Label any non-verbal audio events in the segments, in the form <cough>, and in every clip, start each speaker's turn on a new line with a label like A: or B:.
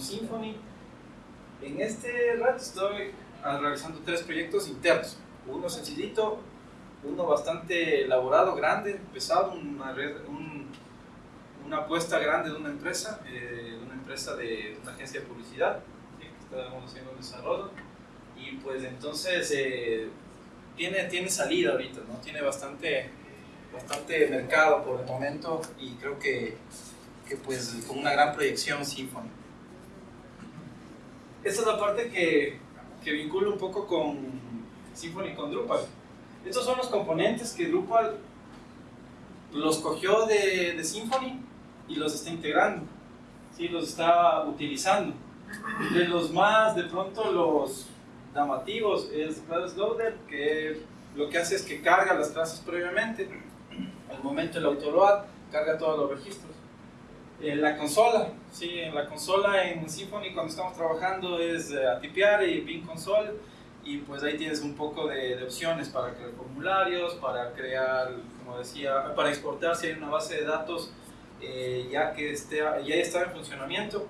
A: con Symfony. En este rato estoy realizando tres proyectos internos. Uno sencillito, uno bastante elaborado, grande, pesado, una, una apuesta grande de una empresa, eh, una empresa de agencia de publicidad, que estamos haciendo desarrollo. Y pues entonces eh, tiene, tiene salida ahorita, ¿no? Tiene bastante, bastante mercado por el momento y creo que, que pues con una gran proyección Symfony. Esta es la parte que, que vincula un poco con Symfony con Drupal. Estos son los componentes que Drupal los cogió de, de Symfony y los está integrando, ¿sí? los está utilizando. De los más, de pronto, los llamativos es Class Loader, que lo que hace es que carga las clases previamente, al momento el autoload carga todos los registros. En la consola, sí, en la consola en Symfony cuando estamos trabajando es uh, atipiar y pin console y pues ahí tienes un poco de, de, opciones para crear formularios, para crear, como decía, para exportar si hay una base de datos eh, ya que esté, ya está en funcionamiento,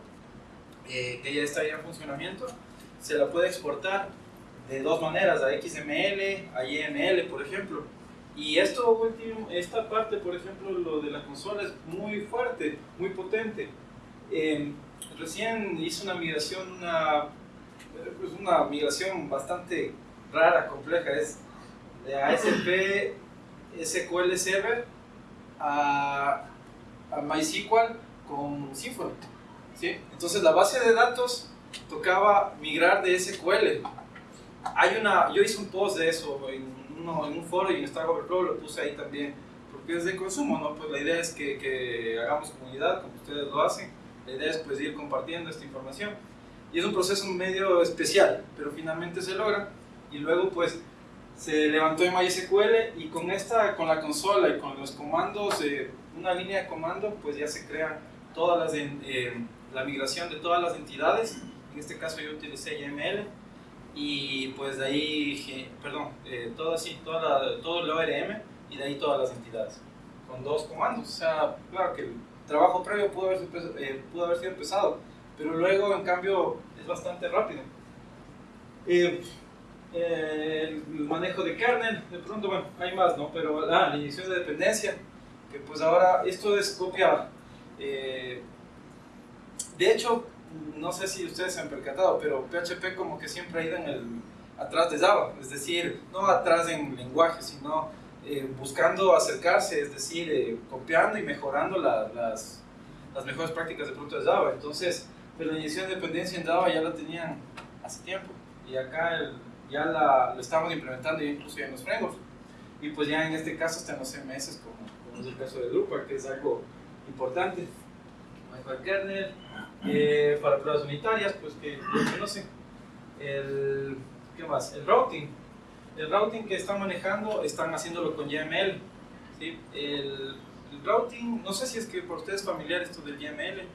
A: eh, que ya está ya en funcionamiento, se la puede exportar de dos maneras, a XML, a YML, por ejemplo. Y esto último, esta parte, por ejemplo, lo de la consola es muy fuerte, muy potente. Eh, recién hice una migración, una, pues una migración bastante rara, compleja, es de ASP SQL Server a, a MySQL con Symfony. ¿sí? Entonces la base de datos tocaba migrar de SQL. Hay una, yo hice un post de eso en, uno, en un foro y en Stack Overflow lo puse ahí también, porque es de consumo, ¿no? Pues la idea es que, que hagamos comunidad, como ustedes lo hacen. La idea es pues ir compartiendo esta información. Y es un proceso medio especial, pero finalmente se logra. Y luego pues se levantó en MySQL y con esta, con la consola y con los comandos, eh, una línea de comando, pues ya se crea todas las, eh, la migración de todas las entidades en este caso yo utilicé YML y pues de ahí, perdón, eh, todo así, toda la, todo el ORM y de ahí todas las entidades, con dos comandos. O sea, claro que el trabajo previo pudo haber, eh, pudo haber sido pesado, pero luego en cambio es bastante rápido. Eh, el manejo de kernel, de pronto, bueno, hay más, ¿no? Pero ah, la inyección de dependencia, que pues ahora esto es copia. de hecho, no sé si ustedes se han percatado, pero PHP como que siempre ha ido en el, atrás de Java, es decir, no atrás en lenguaje, sino eh, buscando acercarse, es decir, eh, copiando y mejorando las, las, mejores prácticas de pronto de Java. Entonces, pero la inyección de dependencia en Java ya la tenían hace tiempo y acá ya la, lo estamos implementando incluso en los frameworks. Y pues ya en este caso en los CMS, como, como es el caso de Drupal, que es algo importante. Manejo kernel, eh, para pruebas unitarias, pues que no conocen. El, ¿Qué más? El routing. El routing que están manejando, están haciéndolo con YML. ¿sí? El, routing, no sé si es que por ustedes es familiar esto del YML. Eh,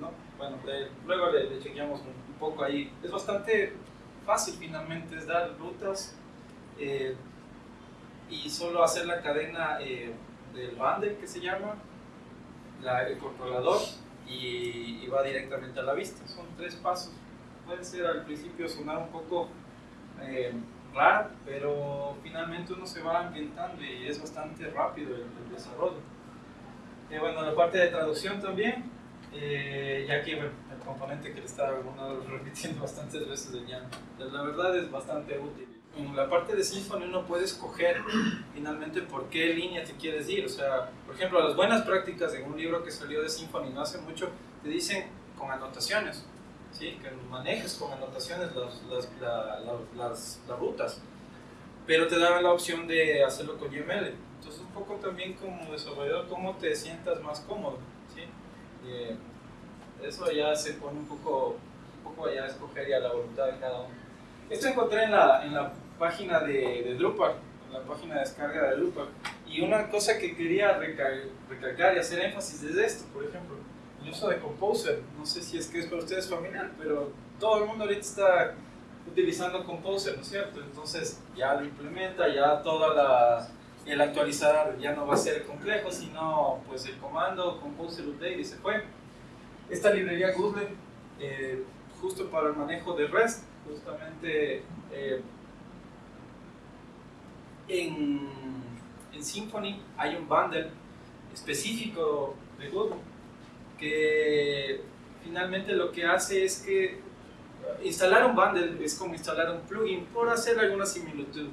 A: ¿no? Bueno, luego le, chequeamos un, poco ahí. Es bastante fácil finalmente, es dar rutas eh, y solo hacer la cadena del bundle que se llama, el controlador y, va directamente a la vista. Son tres pasos. Puede ser al principio sonar un poco eh, raro, pero finalmente uno se va ambientando y es bastante rápido el, desarrollo. Eh, bueno, la parte de traducción también, eh, ya que el componente que le estaba repitiendo bastantes veces de Jan, la verdad es bastante útil. En la parte de Symfony uno puede escoger finalmente por qué línea te quieres ir. O sea, por ejemplo, las buenas prácticas en un libro que salió de Symfony no hace mucho te dicen con anotaciones, ¿sí? que manejes con anotaciones las, las, las, las rutas, pero te dan la opción de hacerlo con YML. Entonces, un poco también como desarrollador, cómo te sientas más cómodo. ¿sí? Eh, eso ya se pone un poco, un poco allá a escoger ya la voluntad de cada uno. Esto encontré en la página de, de, Drupal, la página de descarga de Drupal. Y una cosa que quería recalcar y hacer énfasis es esto, por ejemplo, el uso de Composer. No sé si es que es para ustedes familiar, pero todo el mundo ahorita está utilizando Composer, ¿no es cierto? Entonces ya lo implementa, ya toda la el actualizar ya no va a ser complejo, sino pues el comando Composer Update y se fue. esta librería Google, eh, justo para el manejo de REST, justamente eh, en, en Symfony hay un bundle específico de Google que finalmente lo que hace es que instalar un bundle es como instalar un plugin por hacer alguna similitud.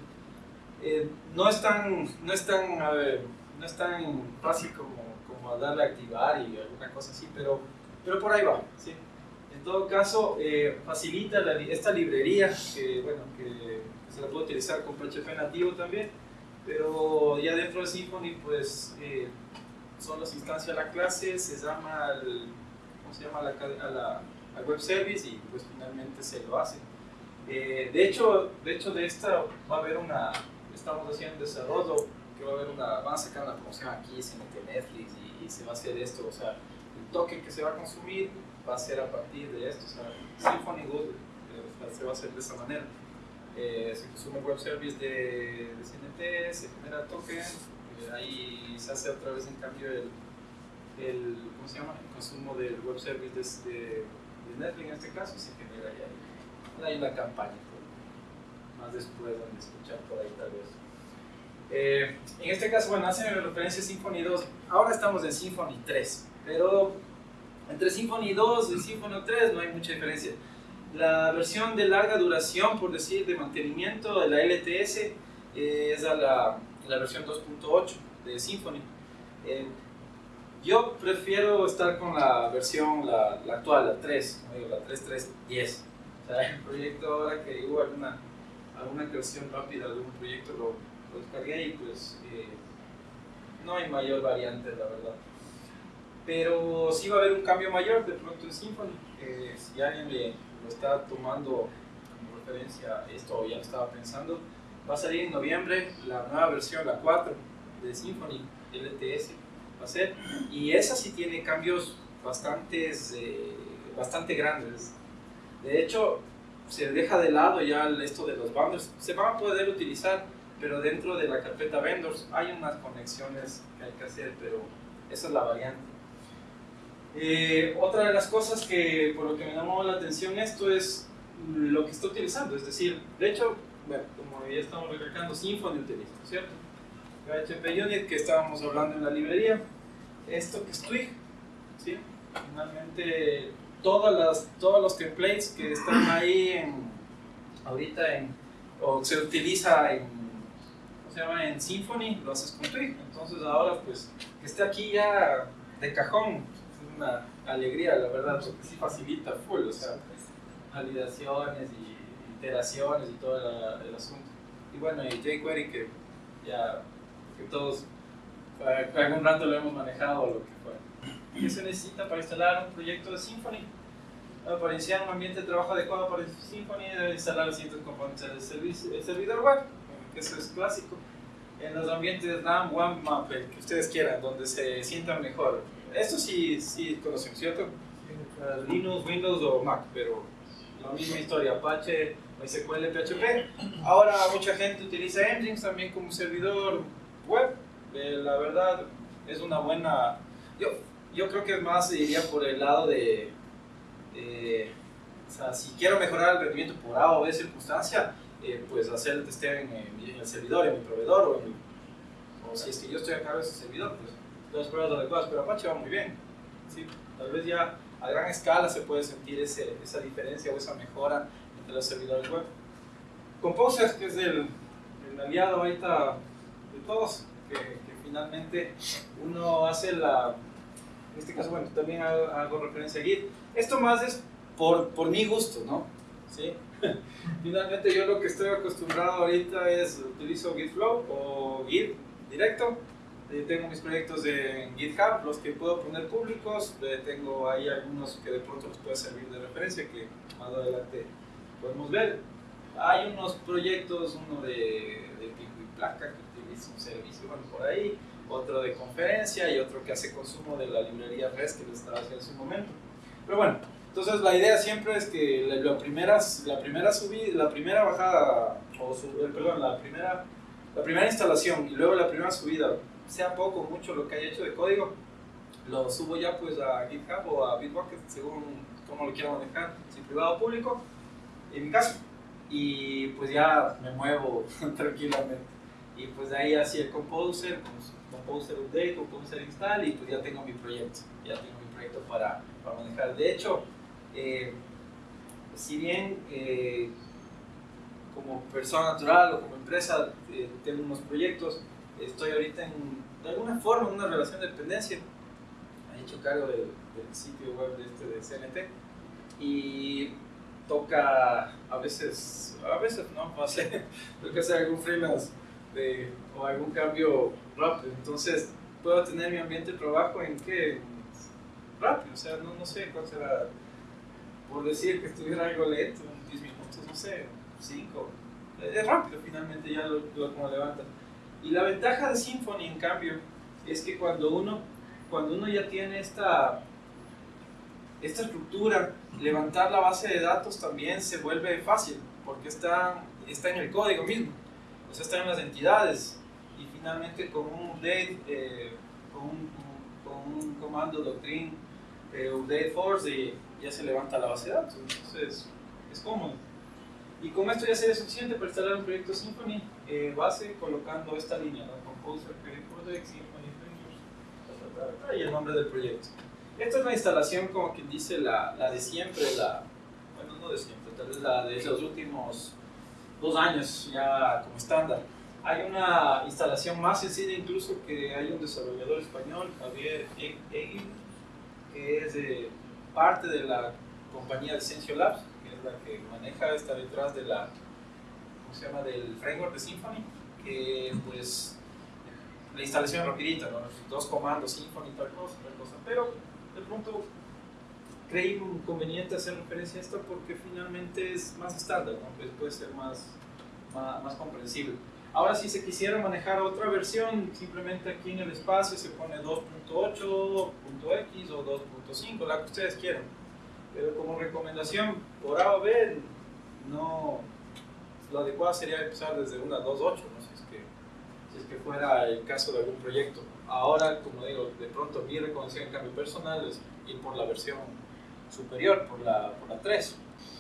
A: Eh, no es tan, no es tan, no es tan fácil como, como darle a activar y alguna cosa así, pero, pero por ahí va. ¿sí? En todo caso, eh, facilita esta librería que, bueno, que se la puede utilizar con PHP nativo también, pero ya dentro de Symfony, pues eh, solo se instancia la clase, se llama al, ¿cómo se llama? A la, al web service y pues finalmente se lo hace. Eh, de, hecho, de hecho, de esta va a haber una, estamos haciendo desarrollo, que va a haber una, van a sacar una promoción aquí, se mete Netflix y, y, se va a hacer esto, o sea, el toque que se va a consumir va a ser a partir de esto, o sea, Symfony Good eh, se va a hacer de esa manera. Eh, se consume web service de, de CNT, se genera token, eh, ahí se hace otra vez en cambio el, el, ¿cómo se llama? el consumo del web service de, de, Netflix en este caso y se genera ya hay una campaña más después donde escuchar por ahí tal vez. Eh, en este caso bueno hacen referencia a Symfony 2 ahora estamos en Symfony 3 pero entre Symfony 2 y Symfony 3 no hay mucha diferencia la versión de larga duración por decir de mantenimiento de la LTS eh, es a la la versión 2.8 de Symfony. Eh, yo prefiero estar con la versión, la, la actual, la 3, la 3.3.10. O sea, el proyecto ahora que hubo alguna, alguna creación rápida un proyecto lo, lo descargué y pues eh, no hay mayor variante, la verdad. Pero sí va a haber un cambio mayor de pronto en Symfony. Eh, si alguien le, lo está tomando como referencia esto ya lo estaba pensando, Va a salir en noviembre la nueva versión, la 4 de Symfony LTS. Va a ser. Y esa sí tiene cambios bastantes, eh, bastante grandes. De hecho, se deja de lado ya esto de los bundles. Se van a poder utilizar, pero dentro de la carpeta vendors hay unas conexiones que hay que hacer, pero esa es la variante. Eh, otra de las cosas que por lo que me llamó la atención esto es lo que está utilizando, es decir, de hecho como ya estamos recalcando, Symfony utiliza, ¿cierto? PHP Unit que estábamos hablando en la librería, esto que es Twig, ¿sí? Finalmente, todas las, todos los templates que están ahí en, ahorita en, o se utiliza en, ¿cómo se llama? En Symfony, lo haces con Twig. Entonces ahora, pues, que esté aquí ya de cajón, una alegría, la verdad, porque sí facilita full, o sea, validaciones y iteraciones y todo el, asunto. Y bueno, y jQuery que ya que todos algún rato lo hemos manejado lo que fue. ¿Qué se necesita para instalar un proyecto de Symfony? para iniciar un ambiente de trabajo adecuado para Symfony debe instalar los siguientes componentes del servidor web, que eso es clásico. En los ambientes RAM, WAMP, MAP, que ustedes quieran, donde se sientan mejor. Esto sí, sí conocen, ¿cierto? Linux, Windows o Mac, pero la misma historia, Apache, MySQL, PHP. Ahora mucha gente utiliza Nginx también como servidor web. Eh, la verdad es una buena... Yo, yo creo que más iría por el lado de... o sea, si quiero mejorar el rendimiento por A o B circunstancia, eh, pues hacer el testeo en, el servidor, en mi proveedor o, o si es que yo estoy a cargo de ese servidor, pues las pruebas adecuadas, pero Apache va muy bien. ¿sí? Tal vez ya a gran escala se puede sentir ese, esa diferencia o esa mejora entre los servidores web. Composer, que es el, el aliado ahorita de todos, que, que, finalmente uno hace la, en este caso, bueno, también hago, referencia a Git. Esto más es por, por mi gusto, ¿no? ¿Sí? <laughs> finalmente yo lo que estoy acostumbrado ahorita es utilizo Gitflow o Git directo tengo mis proyectos en GitHub, los que puedo poner públicos. Eh, tengo ahí algunos que de pronto les puede servir de referencia, que más adelante podemos ver. Hay unos proyectos, uno de, de pico y placa que utiliza un servicio bueno, por ahí, otro de conferencia y otro que hace consumo de la librería REST que les estaba haciendo en su momento. Pero bueno, entonces la idea siempre es que la, primera, la primera subida, la primera bajada, o eh, perdón, la primera, la primera instalación y luego la primera subida sea poco o mucho lo que haya hecho de código, lo subo ya pues a GitHub o a Bitbucket según cómo lo quiera manejar, si privado o público, en mi caso. Y pues ya me muevo <laughs> tranquilamente. Y pues de ahí así el Composer, Composer Update, Composer Install y pues ya tengo mi proyecto, ya tengo mi proyecto para, para manejar. De hecho, eh, si bien eh, como persona natural o como empresa eh, tengo unos proyectos, estoy ahorita en, de alguna forma una relación de dependencia. He hecho cargo del, sitio web de, este, de CNT y toca a veces, a veces no, <laughs> no sé, toca hacer algún freelance de, o algún cambio rápido. Entonces puedo tener mi ambiente de trabajo en que rápido, o sea, no, no sé cuál será, por decir que estuviera algo lento, en 10 minutos, no sé, 5. Es rápido finalmente ya lo, lo como levanta. Y la ventaja de Symfony, en cambio, es que cuando uno, cuando uno ya tiene esta, esta estructura, levantar la base de datos también se vuelve fácil, porque está, está en el código mismo, o sea, está en las entidades. Y finalmente con un update, eh, con, un, comando doctrine, eh, update force, ya se levanta la base de datos. Entonces, es cómodo. Y con esto ya sería suficiente para instalar un proyecto Symfony eh, base colocando esta línea, ¿no? Composer, Project, Symfony, y el nombre del proyecto. Esta es la instalación, como quien dice, la, la de siempre, la, bueno, no de siempre, tal vez la de los últimos dos años ya como estándar. Hay una instalación más sencilla incluso que hay un desarrollador español, Javier Egin, que es de parte de la compañía de Sensio Labs, que maneja, está detrás de la, ¿cómo se llama?, del framework de Symfony, que pues la instalación es rapidita, ¿no? dos comandos, Symfony, tal cosa, tal cosa, pero de pronto creí conveniente hacer referencia a esto porque finalmente es más estándar, ¿no? pues puede ser más, más, más comprensible. Ahora si se quisiera manejar otra versión, simplemente aquí en el espacio se pone 2.8.x o 2.5, la que ustedes quieran pero como recomendación, por A o B, no, lo adecuado sería empezar desde una 2.8, ¿no? si, es que, si es que fuera el caso de algún proyecto. Ahora, como digo, de pronto mi recomendación en cambio personal es ir por la versión superior, por la, por la 3.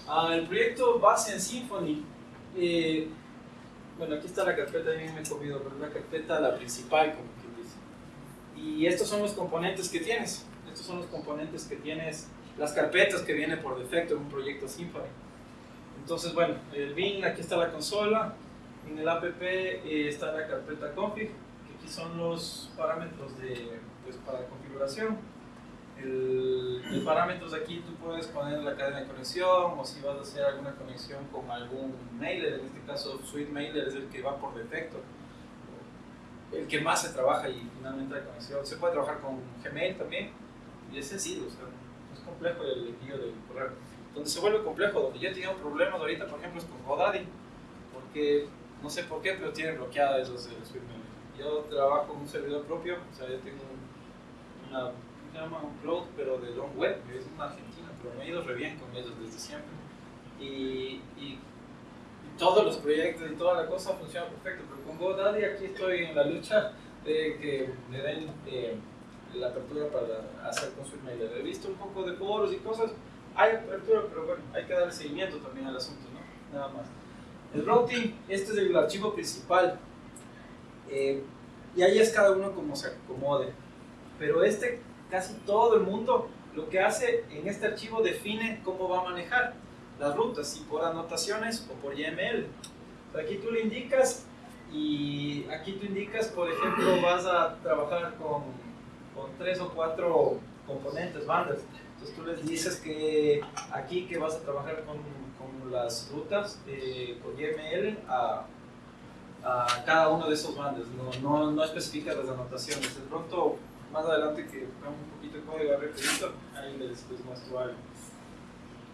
A: Ah, el proyecto base en Symfony, eh, bueno, aquí está la carpeta, bien me he comido, pero la carpeta, la principal, como quien dice. Y estos son los componentes que tienes. Estos son los componentes que tienes las carpetas que viene por defecto en un proyecto Symfony. Entonces, bueno, el bin, aquí está la consola, en el app eh, está la carpeta config, que aquí son los parámetros de, pues, para configuración. El, el parámetros aquí tú puedes poner la cadena de conexión o si vas a hacer alguna conexión con algún mailer, en este caso Suite Mailer es el que va por defecto, el que más se trabaja y finalmente la conexión. Se puede trabajar con Gmail también y es sencillo, o complejo el envío del correo. Donde se vuelve complejo, donde yo he tenido problemas ahorita, por ejemplo, es con GoDaddy, porque no sé por qué, pero tienen bloqueada esos de Yo trabajo en un servidor propio, o sea, yo tengo una, se llama? un cloud, pero de Long Web, que es una argentina, pero me he ido re bien con ellos desde siempre. Y, y, todos los proyectos y toda la cosa funciona perfecto, pero con GoDaddy aquí estoy en la lucha de que me den... Eh, la apertura para hacer con su email. He visto un poco de foros y cosas, hay apertura, pero bueno, hay que dar seguimiento también al asunto, ¿no? Nada más. El routing, este es el archivo principal. Eh, y ahí es cada uno como se acomode. Pero este, casi todo el mundo, lo que hace en este archivo define cómo va a manejar las rutas, si por anotaciones o por YML. aquí tú le indicas y aquí tú indicas, por ejemplo, vas a trabajar con con tres o cuatro componentes, bandas. Entonces tú les dices que aquí que vas a trabajar con, con las rutas eh, con YML a, cada uno de esos bandas, no, no, no especificas las anotaciones. De pronto, más adelante que veamos un poquito de código rapidito, ahí les, les muestro algo.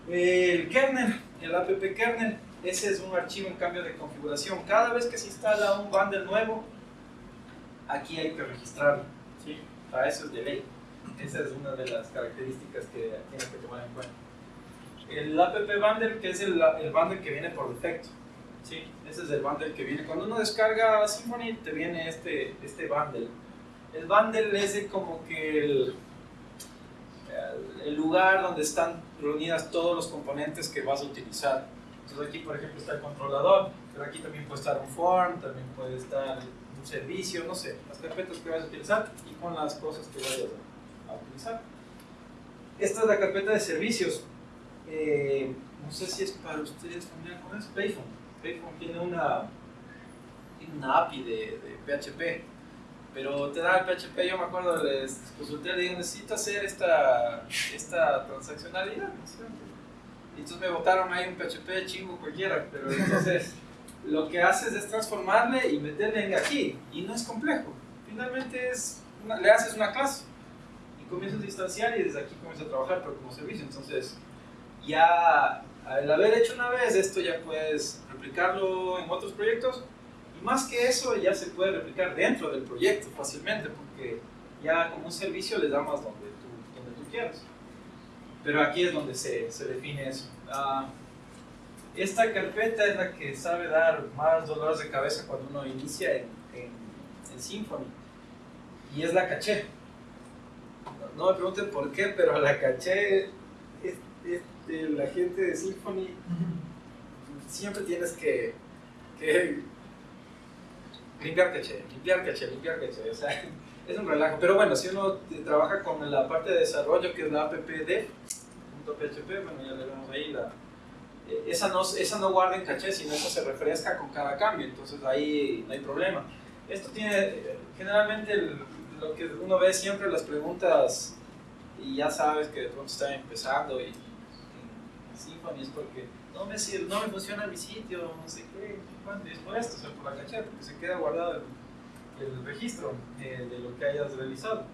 A: El kernel, el app kernel, ese es un archivo en cambio de configuración. Cada vez que se instala un bundle nuevo, aquí hay que registrarlo. Para eso es de ley. Esa es una de las características que tienes que tomar en cuenta. El app bundle, que es el, el bundle que viene por defecto. ¿sí? Ese es el bundle que viene. Cuando uno descarga Symfony, te viene este, este bundle. El bundle es como que el, el lugar donde están reunidas todos los componentes que vas a utilizar. Entonces aquí, por ejemplo, está el controlador, pero aquí también puede estar un form, también puede estar un servicio, no sé, las carpetas que vas a utilizar y con las cosas que vayas a, utilizar. Esta es la carpeta de servicios. Eh, no sé si es para ustedes familiar con eso. Payphone. Payphone tiene una, tiene una API de, PHP pero te da el PHP, yo me acuerdo, les consulté, le dije, necesito hacer esta, esta transaccionalidad, entonces me botaron ahí un PHP chingo cualquiera, pero entonces lo que haces es transformarle y meterle aquí, y no es complejo. Finalmente es, le haces una clase y comienzas a instanciar y desde aquí comienzas a trabajar, pero como servicio. Entonces, ya al haber hecho una vez esto, ya puedes replicarlo en otros proyectos más que eso, ya se puede replicar dentro del proyecto fácilmente, porque ya como un servicio le damos donde tú, donde tú quieras. Pero aquí es donde se, se define eso. Ah, esta carpeta es la que sabe dar más dolores de cabeza cuando uno inicia en, en, Symfony. Y es la caché. No, me pregunten por qué, pero la caché, es, la gente de Symfony, siempre tienes que, que limpiar caché, limpiar caché, limpiar caché, o sea, <laughs> es un relajo. Pero bueno, si uno trabaja con la parte de desarrollo, que es la appd.php, bueno, ya le vemos ahí, la, esa, no, esa no guarda en caché, sino esa se refresca con cada cambio, entonces ahí no hay problema. Esto tiene, generalmente lo que uno ve siempre las preguntas, y ya sabes que de pronto están empezando y, Symfony es porque no me, no me funciona mi sitio, no sé qué, bueno, es por esto, o sea, por la caché, porque se queda guardado el, registro eh, de lo que hayas realizado.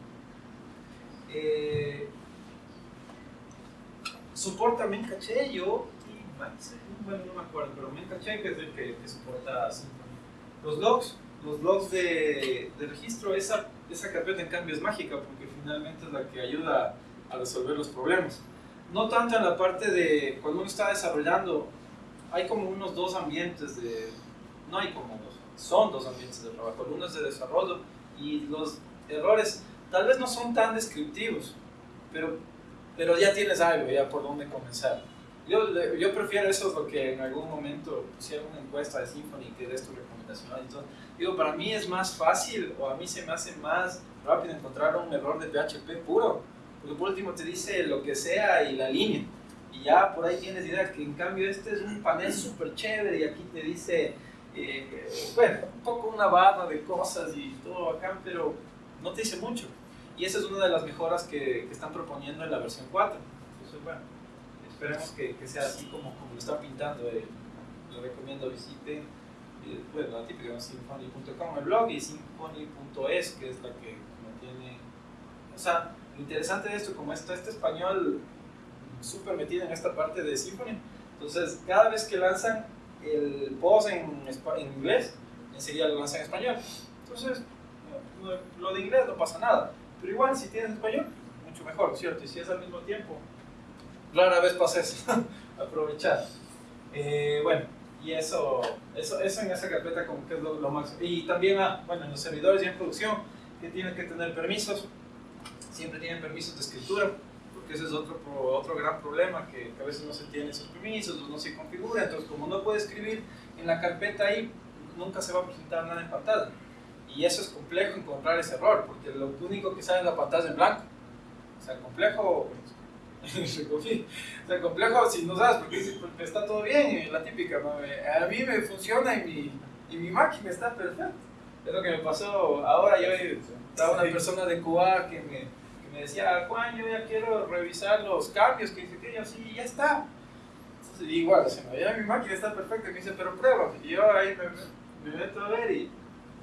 A: Eh, soporta caché yo bueno, no me acuerdo, pero que es el que, que soporta Symfony. Los logs, los logs de, de, registro, esa, esa carpeta en cambio es mágica porque finalmente es la que ayuda a resolver los problemas no tanto en la parte de cuando uno está desarrollando, hay como unos dos ambientes de, no hay como dos, son dos ambientes de trabajo, uno es de desarrollo y los errores tal vez no son tan descriptivos, pero, pero ya tienes algo, ya por dónde comenzar. Yo, yo prefiero eso porque en algún momento hicieron una encuesta de Symfony que des tu recomendación. Entonces, digo, para mí es más fácil o a mí se me hace más rápido encontrar un error de PHP puro porque por último te dice lo que sea y la línea. Y ya por ahí tienes idea que en cambio este es un panel súper chévere y aquí te dice, eh, bueno, un poco una barra de cosas y todo acá, pero no te dice mucho. Y esa es una de las mejoras que, que están proponiendo en la versión 4. Entonces, bueno, esperemos que, que sea así como, como lo están pintando. Eh. Lo recomiendo visiten, eh, bueno, la típica symphony.com el blog y symphony.es, que es la que mantiene, o sea, interesante de esto, como está este español súper metido en esta parte de Symfony, entonces cada vez que lanzan el post en, en inglés, enseguida lo lanzan en español. Entonces, lo de inglés no pasa nada, pero igual si tienes español, mucho mejor, ¿cierto? Y si es al mismo tiempo, rara vez pasa eso, <laughs> aprovechar. Eh, bueno, y eso, eso, eso en esa carpeta como que es lo, lo máximo. Y también, ah, bueno, en los servidores y en producción, que tienen que tener permisos, siempre tienen permisos de escritura, porque ese es otro, otro gran problema, que, a veces no se tienen esos permisos, no se configura, entonces como no puede escribir en la carpeta ahí, nunca se va a presentar nada en pantalla. Y eso es complejo encontrar ese error, porque lo único que sale en la pantalla es en blanco. O sea, complejo, <laughs> o sea, complejo si no sabes, porque, está todo bien, la típica, a mí me funciona y mi, y mi máquina está perfecta. Es lo que me pasó ahora, yo estaba una persona de Cuba que me, me decía, Juan, yo ya quiero revisar los cambios, que dice que yo sí, ya está. Entonces, igual, se me mi máquina está perfecta, me dice, pero prueba. Y yo ahí me, meto a ver y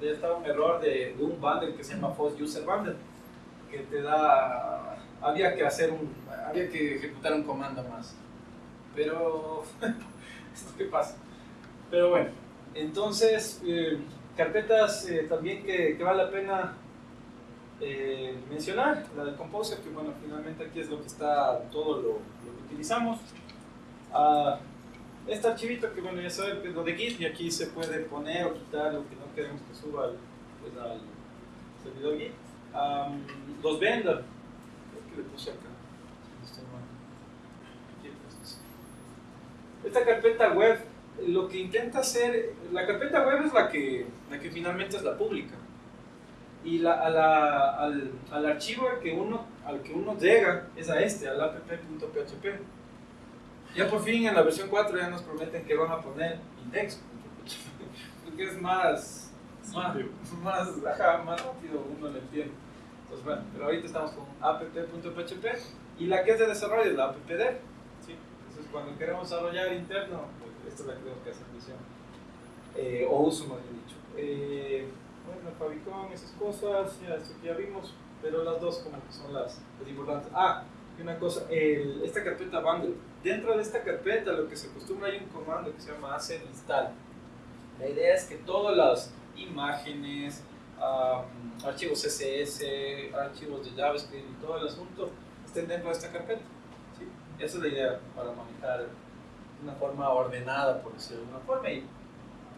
A: ya estaba un error de, de, un bundle que se llama Post User Bundle, que te da, había que hacer un, había que ejecutar un comando más. Pero, <laughs> ¿esto qué pasa? Pero bueno, entonces, eh, carpetas eh, también que, que vale la pena eh, mencionar, la del Composer, que bueno, finalmente aquí es lo que está, todo lo, que utilizamos. Uh, este archivito que bueno, ya saben que es lo de Git y aquí se puede poner o quitar lo que no queremos que suba al, pues, servidor Git. Um, los vendor, que pues, Esta carpeta web, lo que intenta hacer, la carpeta web es la que, la que finalmente es la pública. Y la, a al, al, archivo al que, uno, al que uno llega es a este, al app.php. Ya por fin en la versión 4 ya nos prometen que van a poner index, porque es más, más, más, más rápido, uno lo entiende. Bueno, pero ahorita estamos con app.php y la que es de desarrollo es la appdev. ¿sí? Entonces, cuando queremos desarrollar interno, pues esta es la que tenemos que hacer misión. Eh, o uso, más bien dicho. Eh, bueno, Fabicon, esas cosas, ya, esto que vimos, pero las dos como que son las, las importantes. Ah, y una cosa, el, esta carpeta bundle. Dentro de esta carpeta lo que se acostumbra hay un comando que se llama hacer install. La idea es que todas las imágenes, archivos CSS, archivos de JavaScript y todo el asunto estén dentro de esta carpeta. ¿sí? Esa es la idea para manejar de una forma ordenada, por decirlo de alguna forma. Y,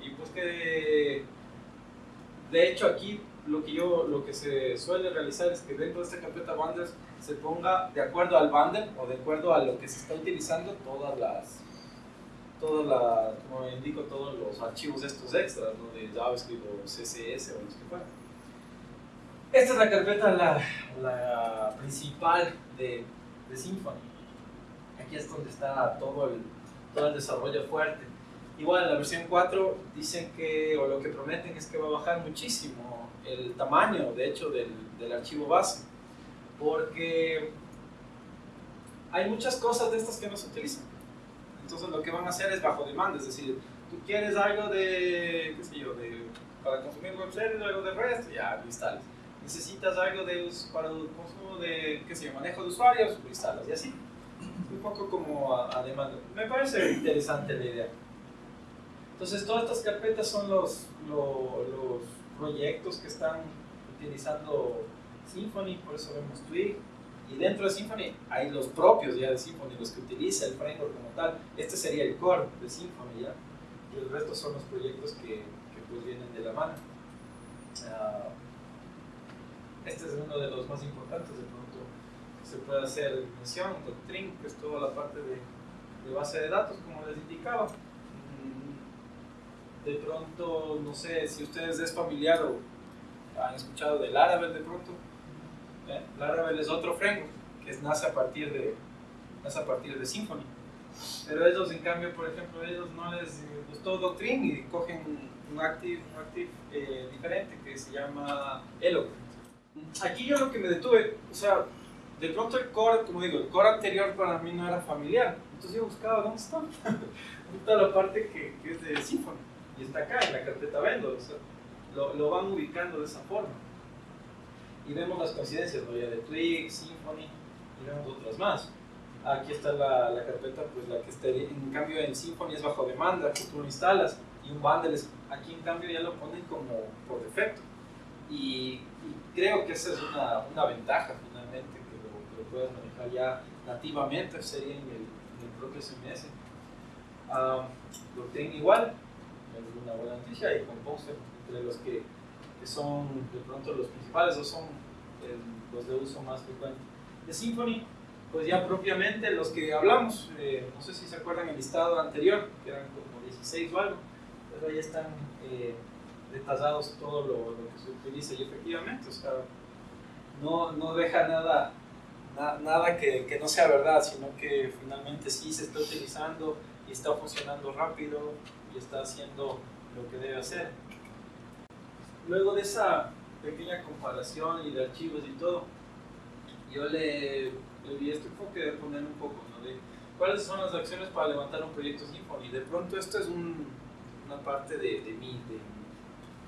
A: y pues que, de hecho, aquí lo que, yo, lo que se suele realizar es que dentro de esta carpeta bundles se ponga de acuerdo al bundle o de acuerdo a lo que se está utilizando todas las todas las, como indico, todos los archivos estos extras, de JavaScript o CSS o los que fueran. Esta es la carpeta la, la principal de, de, Symfony. Aquí es donde está todo el, todo el desarrollo fuerte. Igual la versión 4 dicen que, o lo que prometen es que va a bajar muchísimo el tamaño, de hecho, del, del archivo base. Porque hay muchas cosas de estas que no se utilizan. Entonces lo que van a hacer es bajo demanda, es decir, tú quieres algo de, qué sé yo, de, para consumir web service, algo de REST, ya lo instalas. Necesitas algo de, para el consumo de, qué sé yo, manejo de usuarios, lo instalas y así. Un poco como a, demanda. Me parece interesante la idea. Entonces todas estas carpetas son los, los, los proyectos que están utilizando Symfony, por eso vemos Twig, y dentro de Symfony hay los propios ya de Symfony, los que utiliza el framework como tal. Este sería el core de Symfony ya. Y el resto son los proyectos que, que pues vienen de la mano. Uh, este es uno de los más importantes de pronto que se puede hacer mención, Doctrine, que es toda la parte de, de base de datos, como les indicaba. De pronto, no sé si ustedes es familiar o han escuchado del Laravel de pronto ¿eh? Laravel es otro framework que nace a partir de, nace a partir de Symfony. Pero ellos, en cambio, por ejemplo, ellos no les gustó Doctrine y cogen un active, un active eh, diferente que se llama Eloquent. Aquí yo lo que me detuve, o sea, de pronto el core, como digo, el core anterior para mí no era familiar. Entonces yo buscaba, ¿dónde está? ¿Dónde <laughs> está la parte que, que, es de Symfony? Y está acá, en la carpeta vendor. O sea, lo, lo van ubicando de esa forma y vemos las coincidencias, ¿no? ya de Twig, Symfony y vemos otras más. Aquí está la, la carpeta, pues la que está, en cambio en Symfony es bajo demanda, que tú lo instalas y un bundle es, aquí en cambio ya lo ponen como por defecto. Y, y creo que esa es una, una ventaja finalmente, que lo, que lo, manejar ya nativamente, sería en el, en el propio CMS. Um, lo tengo igual, es una buena noticia, y Composer, entre los que que son de pronto los principales o son el, los de uso más frecuente. De Symfony, pues ya propiamente los que hablamos, eh, no sé si se acuerdan el listado anterior, que eran como 16 o algo, pero ahí están eh, detallados todo lo, que se utiliza y efectivamente, o sea, no, no deja nada, na, nada que, que no sea verdad, sino que finalmente sí se está utilizando y está funcionando rápido y está haciendo lo que debe hacer luego de esa pequeña comparación y de archivos y todo, yo le, le di este enfoque de poner un poco, ¿no? De cuáles son las acciones para levantar un proyecto Symfony. De pronto esto es un, una parte de, de, mí, de,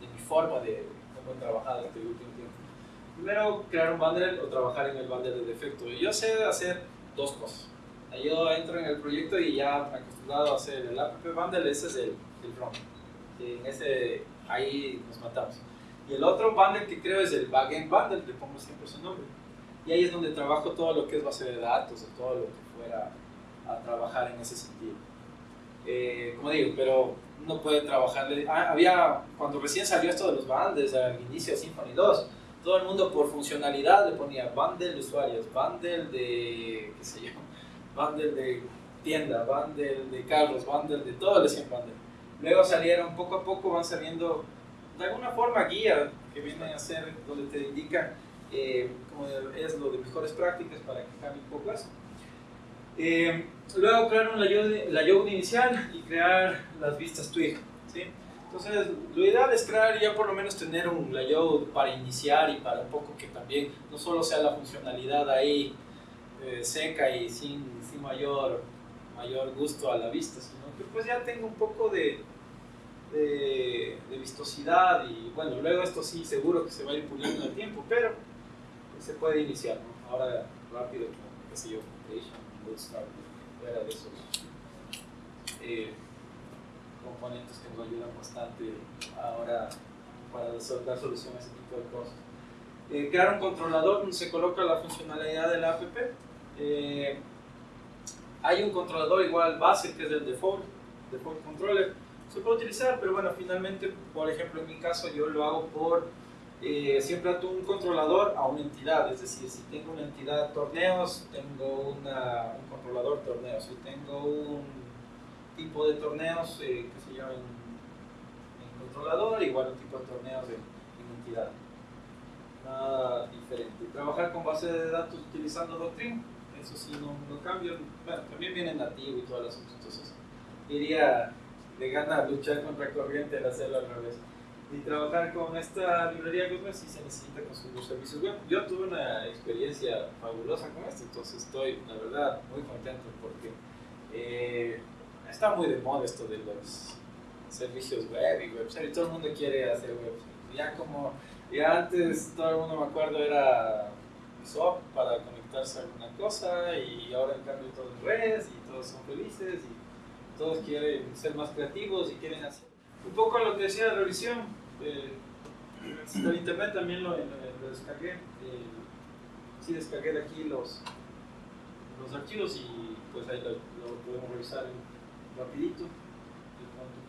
A: de, mi forma de cómo he trabajado este último tiempo. Primero, crear un bundle o trabajar en el bundle de defecto. Yo sé hacer dos cosas. Yo entro en el proyecto y ya acostumbrado a hacer el app bundle, ese es el, el front. En ese, ahí nos matamos. Y el otro bundle que creo es el backend bundle, le pongo siempre su nombre. Y ahí es donde trabajo todo lo que es base de datos o todo lo que fuera a trabajar en ese sentido. Eh, como digo, pero uno puede trabajar. Ah, había, cuando recién salió esto de los bundles, al inicio de Symfony 2, todo el mundo por funcionalidad le ponía bundle de usuarios, bundle de, qué sé yo, bundle de tienda, bundle de carros, bundle de todo el decían bundle. Luego salieron poco a poco, van saliendo de alguna forma guía que vienen a ser donde te indica eh, cómo es lo de mejores prácticas para que cambie un poco eso. Eh, luego crearon la layout inicial y crear las vistas Twig. ¿sí? Entonces, lo ideal es crear ya por lo menos tener un layout para iniciar y para un poco que también no solo sea la funcionalidad ahí eh, seca y sin, sin, mayor, mayor gusto a la vista, sino que pues ya tenga un poco de, de, vistosidad y bueno, luego esto sí seguro que se va a ir puliendo en el tiempo, pero se puede iniciar. Ahora rápido, qué sé yo, Bootstrap, fuera de esos eh, componentes que nos ayudan bastante ahora para dar solución a ese tipo de cosas. Eh, crear un controlador donde se coloca la funcionalidad de la app. Eh, hay un controlador igual base que es el default, default controller. Se puede utilizar, pero bueno, finalmente, por ejemplo, en mi caso yo lo hago por eh, siempre ato un controlador a una entidad, es decir, si tengo una entidad torneos, tengo una, un controlador torneos, si tengo un tipo de torneos eh, que se llama en, controlador, igual un tipo de torneos en, entidad. Nada diferente. Trabajar con base de datos utilizando Doctrine, eso sí no, no cambia, bueno, también viene nativo y todas las cosas, entonces iría de gana luchar contra corriente al hacerlo al revés y trabajar con esta librería Gutenberg si se necesita construir servicios web. Yo tuve una experiencia fabulosa con esto, entonces estoy, la verdad, muy contento porque eh, está muy de moda esto de los servicios web y website y todo el mundo quiere hacer web. Ya como, ya antes todo el mundo me acuerdo era SOAP para conectarse a alguna cosa y ahora en cambio todo es red y todos son felices y todos quieren ser más creativos y quieren hacer un poco lo que decía la revisión eh, internet también lo, descargué. Eh, sí descargué de aquí los, los archivos y pues ahí lo, podemos revisar rapidito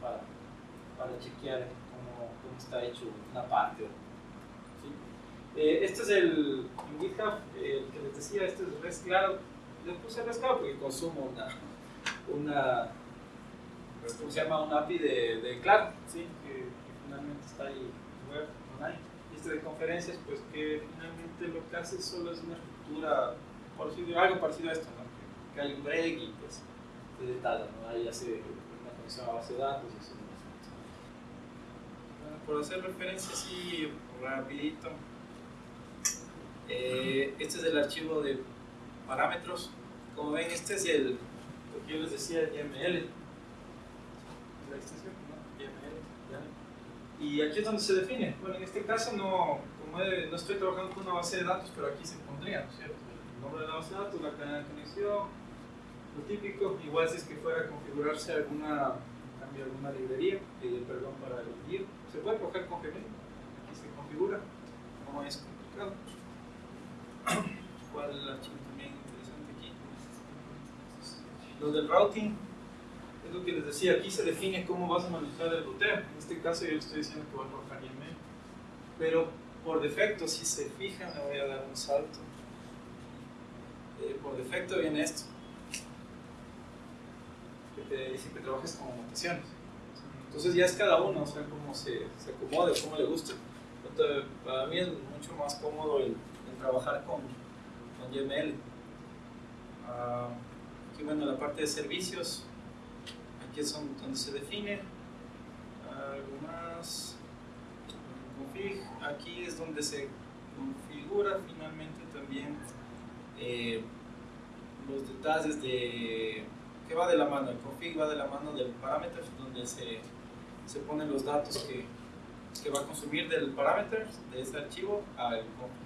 A: para, para chequear cómo, cómo, está hecho una parte. Eh, este es el en GitHub, el que les decía, este es Res Cloud. Le puse Res porque consumo una, una ¿cómo se llama? Un API de, de Cloud, ¿sí? finalmente está ahí web online. Y este de conferencias, pues que finalmente lo que hace solo es una estructura, por decirlo, algo parecido a esto, ¿no? que, hay un break y pues se detalla, ¿no? ahí hace una conexión a base de datos y eso. Bueno, por hacer referencia así rapidito, eh, este es el archivo de parámetros. Como ven, este es el, lo que yo les decía, el Extensión. Y aquí es donde se define. Bueno, en este caso no, como no estoy trabajando con una base de datos, pero aquí se pondría, ¿no cierto? El nombre de la base de datos, la cadena de conexión, lo típico. Igual si es que fuera a configurarse alguna, cambio alguna librería, eh, perdón, para elegir, se puede coger con Gmail. Aquí se configura, no es complicado. <coughs> ¿Cuál también interesante aquí? Lo del routing lo que les decía, aquí se define cómo vas a manejar el ruteo. En este caso yo estoy diciendo que voy a trabajar YAML. Pero por defecto, si se fijan, le voy a dar un salto. Eh, por defecto viene esto. Que te dice que trabajes con mutaciones. Entonces ya es cada uno, o cómo se, se acomode, cómo le guste. Para mí es mucho más cómodo el, trabajar con, con YML. Ah, aquí bueno, la parte de servicios, aquí es donde se define algo más. Config. Aquí es donde se configura finalmente también eh, los detalles de que va de la mano. El config va de la mano del parámetro donde se, se ponen los datos que, que va a consumir del parámetro de este archivo al config.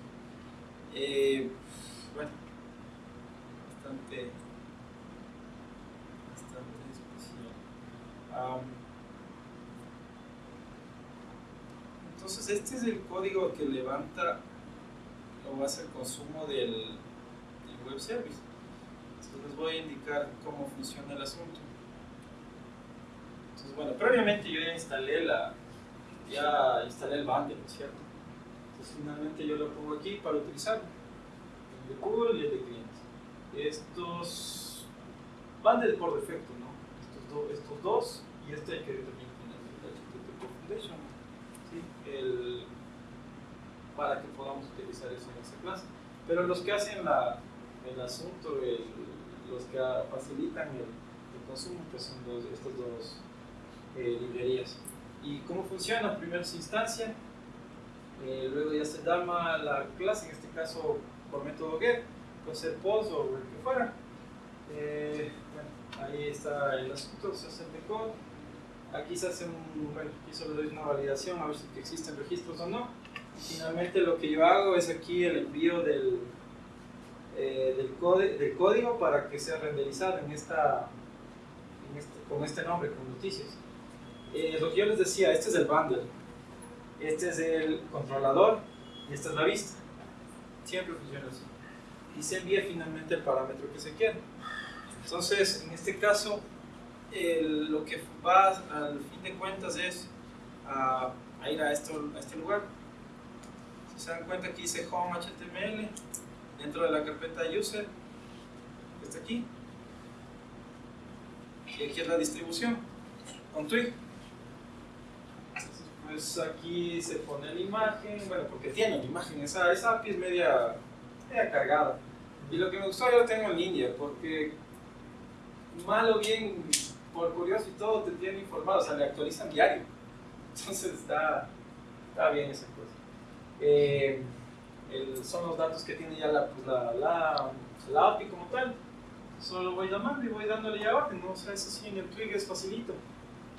A: Eh, bueno bastante entonces este es el código que levanta o hace el consumo del, web service. Entonces les voy a indicar cómo funciona el asunto. Entonces bueno, previamente yo ya instalé la ya instalé el bundle, cierto? Entonces finalmente yo lo pongo aquí para utilizarlo. El de Google y el de clientes. Estos de por defecto, ¿no? Estos, do- estos dos y este que también tener el HTTP Foundation. El, para que podamos utilizar eso en esa clase. Pero los que hacen la, el asunto, el- los que facilitan el, el consumo, pues son dos, estas dos eh, librerías. ¿Y cómo funciona? En primera instancia, eh, luego ya se llama la clase, en este caso por método get, puede ser post o lo que fuera. Eh, bueno, ahí está el asunto, se hace el decode. Aquí se hace un, bueno, aquí solo doy una validación a ver si existen registros o no. Finalmente lo que yo hago es aquí el envío del, eh, del, code- del código para que sea renderizado en esta, en este- con este nombre, con noticias. Eh, lo que yo les decía, este es el bundle, este es el controlador y esta es la vista. Siempre funciona así. Y se envía finalmente el parámetro que se quiere. Entonces, en este caso, el- lo que va al fin de cuentas es a, a ir a, esto, a este lugar. Si se dan cuenta, aquí dice home HTML dentro de la carpeta user, que está aquí. Y aquí es la distribución con Twig. Pues aquí se pone la imagen, bueno, porque tiene la imagen, esa, esa API es media, media cargada. Y lo que me gustó yo lo tengo en línea, porque mal o bien, por curioso y todo, te tienen informado, o sea, le actualizan diario. <laughs> Entonces está, está bien esa cosa. Eh, el- son los datos que tiene ya la, pues, la, la, la API como tal. Solo voy llamando y voy dándole ya orden, ¿no? O sea, eso sí, en el Twig es facilito.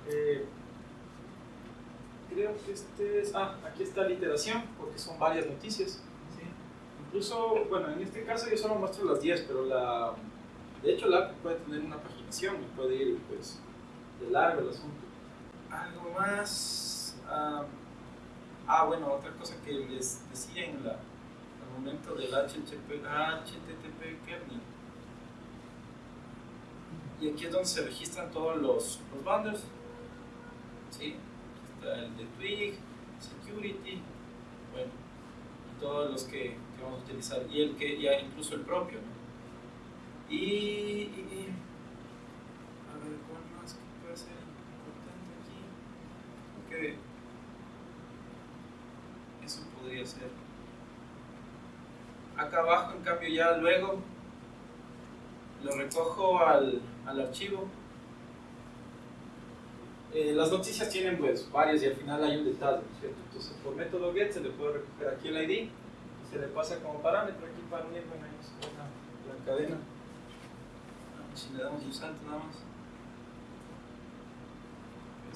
A: Eh, creo que este es... Ah, aquí está la iteración, porque son varias noticias. ¿sí? Incluso, bueno, en este caso yo solo muestro las 10, pero la... De hecho, la API puede tener una paginación y puede ir, pues, de largo el asunto. Algo más... ah, Ah, bueno, otra cosa que les decía en la, momento del HTTP, HTTP kernel. Y aquí es donde se registran todos los, los bundles. ¿Sí? Está el de Twig, Security, bueno, y todos los que, que vamos a utilizar. Y el que, ya incluso el propio. ¿no? Y, a ver, ¿cuál más que puede ser importante aquí? Porque eso podría ser. Acá abajo, en cambio, ya luego lo recojo al, al archivo. Eh, las noticias tienen pues varias y al final hay un detalle, ¿no es ¿cierto? Entonces por método get se le puede recoger aquí el ID y se le pasa como parámetro aquí para unir bueno, ahí está la, la cadena. Si le damos un salto nada más.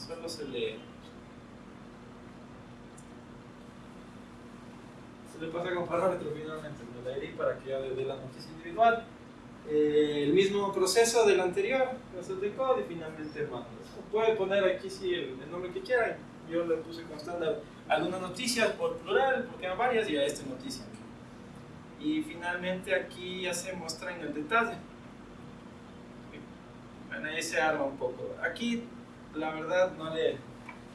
A: Solo se le se le pasa como parámetro finalmente el ID para que ya dé la noticia individual. Eh, el mismo proceso del anterior, hace el decode y finalmente mandas. Puede poner aquí sí el, nombre que quieran. Yo le puse como estándar alguna noticia por plural, porque hay varias, y a esta noticia. Y finalmente aquí ya se muestra en el detalle. Bueno, ahí se arma un poco. Aquí, la verdad, no, le,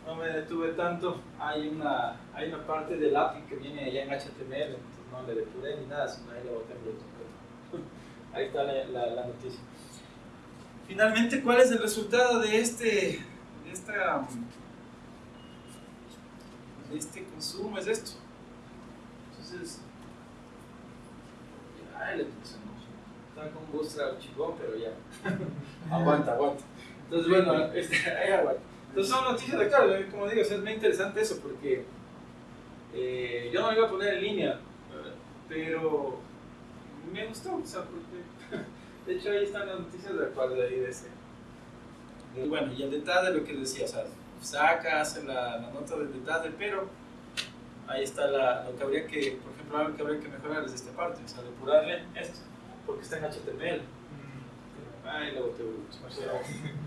A: no me detuve tanto. Hay una, hay una parte del API que viene ya en HTML, entonces no le depuré ni nada, sino ahí le boté en Bluetooth. Ahí está la, la, noticia. Finalmente, ¿cuál es el resultado de este, de esta, este consumo? Es esto. Entonces, ay, le puse Está con Bootstrap chingón, pero ya. <laughs> aguanta, aguanta. Entonces, bueno, este, <laughs> ahí aguanta. Entonces son noticias de acá, como digo, o sea, es muy interesante eso porque eh, yo no me iba a poner en línea, pero me gustó, o sea, porque <laughs> de hecho ahí están las noticias de acuerdo de ese. Y bueno, y el detalle de lo que decía, o sea, saca, hace la, la nota del detalle, pero ahí está la, lo que habría que, por ejemplo, algo que habría que mejorar es esta parte, o sea, depurarle esto, porque está en HTML. Ay, lo boté,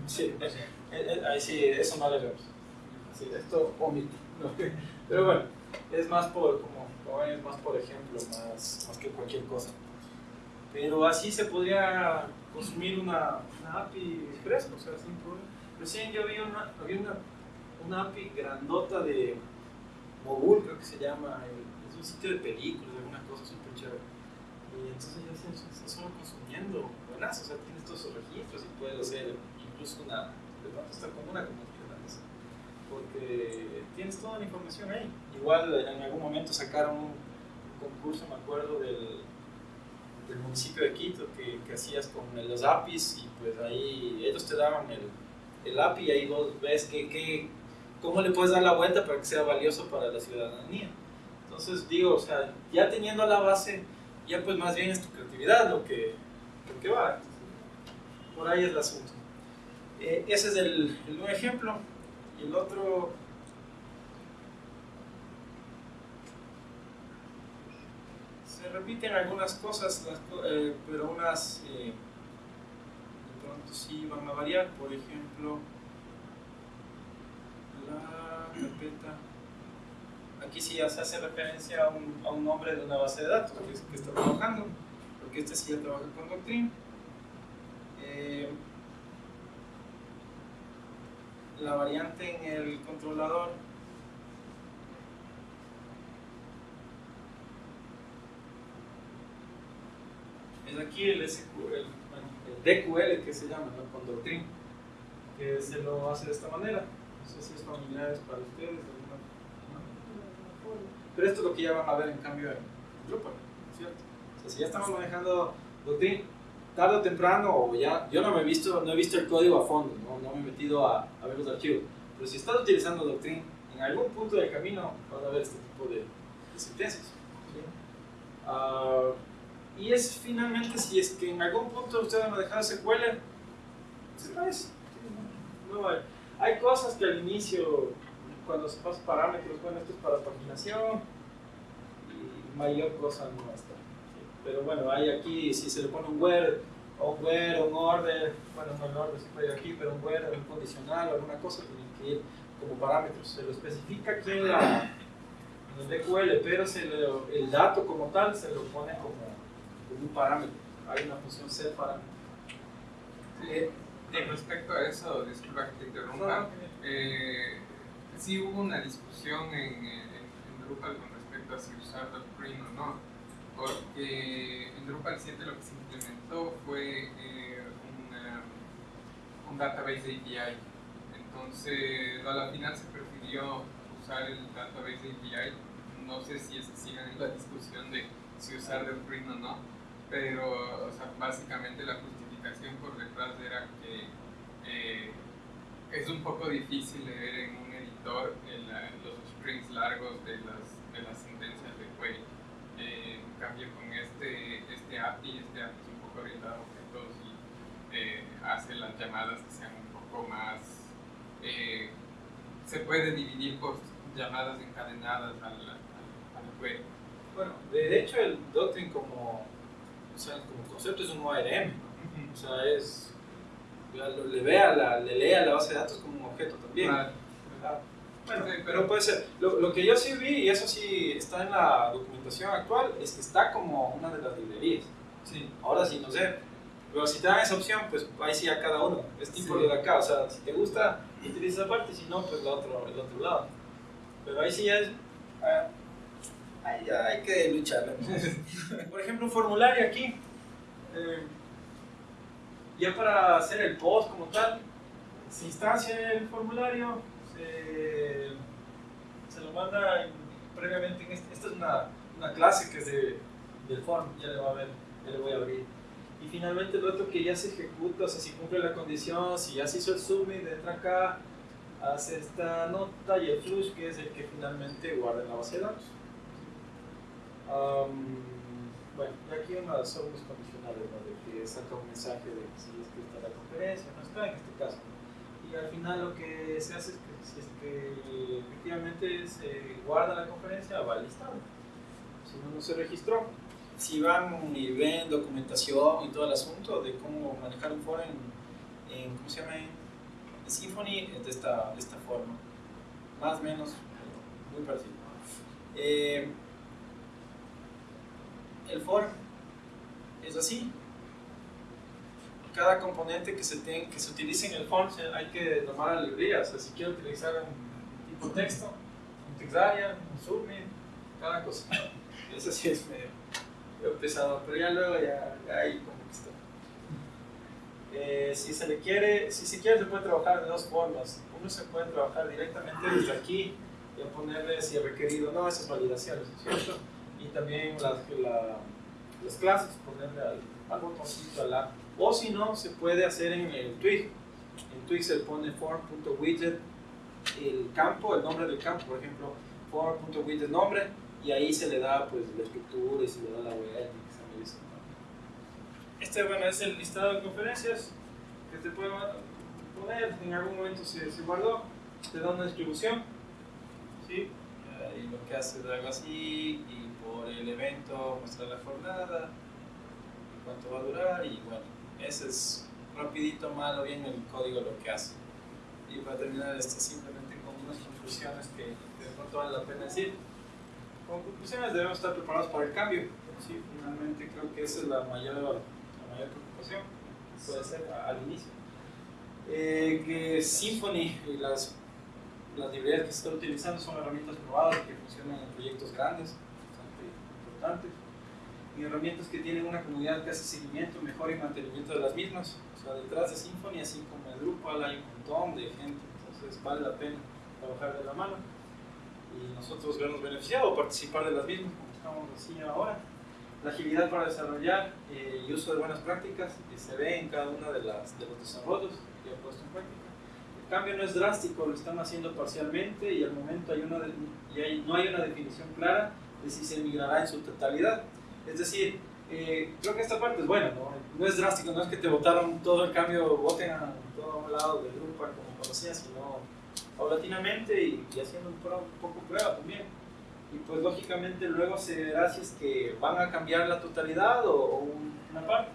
A: Sí, eh, eh, ahí sí, eso no le vemos. Sí, esto omite. ¿no? <laughs> Pero bueno, es más por, como, es más por ejemplo, más, más que cualquier cosa. Pero así se podría consumir una, una API express, o sea, sin problema. Recién yo vi una, había una, una API grandota de Mogul, creo que se llama, el- es un sitio de películas, alguna cosa súper chévere. Y entonces ya se, se, solo consumiendo buenas, o sea, tienes todos esos registros y puedes hacer incluso una, de pronto estar como una comunidad porque tienes toda la información ahí. Igual en algún momento sacaron un concurso, me acuerdo, del, del municipio de Quito que, que, hacías con los APIs y pues ahí ellos te daban el, el API y ahí vos ves que, que, cómo le puedes dar la vuelta para que sea valioso para la ciudadanía. Entonces digo, o sea, ya teniendo la base, ya pues más bien es tu creatividad lo que, lo que va. Por ahí es el asunto. Eh, ese es el, el, ejemplo. Y el otro... Se repiten algunas cosas, eh, pero unas eh, de pronto sí van a variar. Por ejemplo, la carpeta aquí sí ya se hace referencia a un, a un, nombre de una base de datos que, está trabajando, porque este sí ya trabaja con Doctrine. Eh, la variante en el controlador es aquí el, SQL, el, DQL que se llama, ¿no? con Doctrine, que se lo hace de esta manera. No sé si es familiar para ustedes. Pero esto es lo que ya van a ver en cambio en Drupal, ¿cierto? O sea, si ya estamos manejando Doctrine, tarde o temprano, o ya, yo no me he visto, no he visto el código a fondo, no, no me he metido a, a, ver los archivos, pero si estás utilizando Doctrine, en algún punto del camino vas a ver este tipo de, de sentencias. ¿sí? Uh, y es finalmente si es que en algún punto ustedes van a dejar SQL, se parece. No, hay, hay cosas que al inicio, cuando se pasan parámetros, bueno, esto es para paginación, y mayor cosa no está. Pero bueno, hay aquí, si se le pone un where, o un where, un order, bueno, no el order se puede ir aquí, pero un where, un condicional, alguna cosa tiene que ir como parámetros. Se lo especifica aquí en, la, en el DQL, pero se lo, el dato como tal se lo pone como, como un parámetro. Hay una función set parámetro.
B: Sí, respecto a eso, disculpa que te interrumpa, eh, sí hubo una discusión en, en, en Drupal con respecto a si usar Doctrine o no porque en Drupal 7 lo que se implementó fue eh, un database API. Entonces, a la final se prefirió usar el database API. No sé si es que en la discusión de si usar Doctrine o no, pero o sea, básicamente la justificación por detrás era que eh, es un poco difícil leer en un editor el, los strings largos de las, de las sentencias de query. Eh, en cambio con este, este API, este API es un poco orientado a objetos y eh, hace las llamadas que sean un poco más... Eh, se puede dividir por llamadas encadenadas al, al, al query.
A: Bueno, de hecho el Doctrine como, o sea, como concepto es un ORM, ¿no? o sea, es, le, vea la, le lea la base de datos como un objeto también. Bueno, pero puede ser. Lo, lo, que yo sí vi, y eso sí está en la documentación actual, es que está como una de las librerías. Sí. Ahora sí, no sé. Pero si te dan esa opción, pues ahí sí a cada uno. Es tipo sí. lo de acá. O sea, si te gusta, utiliza esa parte, si no, pues el otro, el otro lado. Pero ahí sí ya es. Ahí ya hay que luchar. <laughs> Por ejemplo, un formulario aquí. Eh, ya para hacer el post como tal, se instancia el formulario, se, se lo manda en, previamente en este, esta es una, una, clase que es de, del form, ya le, va a ver, ya le voy a abrir. Y finalmente el otro que ya se ejecuta, o sea, si cumple la condición, si ya se hizo el submit, entra acá, hace esta nota y el flush que es el que finalmente guarda en la base de datos. Um, bueno, y aquí una, son unos condicionales, ¿no? de que saca un mensaje de si es que está la conferencia, no está en este caso. Y al final lo que se hace es que si es que efectivamente se guarda la conferencia, va listado. Si no, no se registró. Si van y ven documentación y todo el asunto de cómo manejar un foro en, en ¿cómo se llama? En Symfony, de esta, de esta forma. Más o menos, muy parecido. Eh, el for es así. Cada componente que se, ten, que se utilice en el form hay que tomar la librería. Si quiero utilizar un tipo texto, un textarea, un submit, cada cosa. <laughs> Eso sí es medio. Pesado, pero ya luego ya, ya ahí como que está. Eh, si se le quiere, si se quiere se puede trabajar de dos formas. Uno se puede trabajar directamente desde aquí y ponerle si es requerido, no, esas validaciones, ¿cierto? Y también las, la, las clases, ponerle al, al botoncito al app. O si no, se puede hacer en el Twig. En Twig se pone form.widget el campo, el nombre del campo, por ejemplo, form.widget nombre, y ahí se le da pues la estructura y se le da la web. Este bueno, es el listado de conferencias que te puede poner, en algún momento se, se guardó, te da una distribución, ¿sí? y lo que hace es algo así, y por el evento muestra la jornada, cuánto va a durar, y bueno, ese es rapidito, malo, bien el código lo que hace. Y para terminar esto simplemente con unas conclusiones que de pronto vale la pena decir. Como conclusiones debemos estar preparados para el cambio. Sí, finalmente creo que esa es la mayor, la mayor preocupación, puede ser al inicio. Eh, que Symfony y las, las librerías que se están utilizando son herramientas probadas que funcionan en proyectos grandes, bastante importantes, y herramientas que tienen una comunidad que hace seguimiento, mejor y mantenimiento de las mismas. O sea, detrás de Symfony, así como de Drupal, hay un montón de gente, entonces vale la pena trabajar de la mano y nosotros vernos beneficiados participar de las mismas, como estamos haciendo ahora. La agilidad para desarrollar eh, y uso de buenas prácticas que se ve en cada uno de, de los desarrollos que he puesto en práctica. El cambio no es drástico, lo están haciendo parcialmente y al momento hay una de, y hay, no hay una definición clara de si se migrará en su totalidad. Es decir, eh, creo que esta parte es buena, ¿no? no es drástico, no es que te votaron todo el cambio, voten a todo lado del grupo como conocías, sino paulatinamente y, haciendo un, un, poco prueba también. Y pues lógicamente luego se verá si es que van a cambiar la totalidad o, una parte.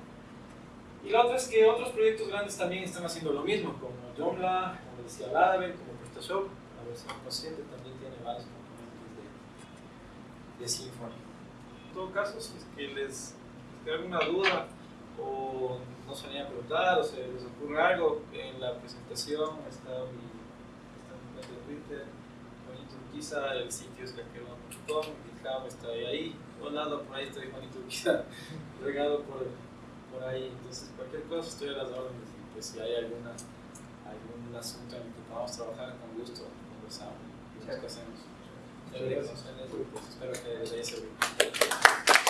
A: Y la otra es que otros proyectos grandes también están haciendo lo mismo, como Joomla, como decía Laravel, como PrestaShop, la versión consciente también tiene varios componentes de, de Symfony. En todo caso, si es que les, queda alguna duda o no se vayan a preguntar o se les ocurre algo, en la presentación está mi de Twitter, Juanito Urquiza, el sitio es laqueron.com, GitHub está ahí, por lado por ahí estoy Juanito Urquiza, <laughs> regado por, por ahí, entonces cualquier cosa estoy a las órdenes y pues si hay alguna, algún asunto en el que podamos trabajar con gusto, conversamos y qué hacemos. Muchas gracias. Espero que les haya servido.